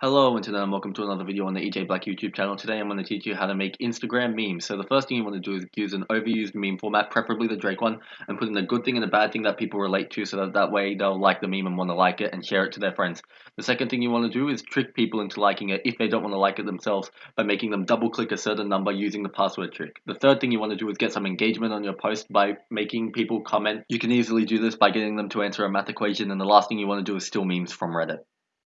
Hello internet and welcome to another video on the EJ Black YouTube channel. Today I'm going to teach you how to make Instagram memes. So the first thing you want to do is use an overused meme format, preferably the Drake one, and put in a good thing and a bad thing that people relate to so that that way they'll like the meme and want to like it and share it to their friends. The second thing you want to do is trick people into liking it if they don't want to like it themselves by making them double click a certain number using the password trick. The third thing you want to do is get some engagement on your post by making people comment. You can easily do this by getting them to answer a math equation and the last thing you want to do is steal memes from Reddit.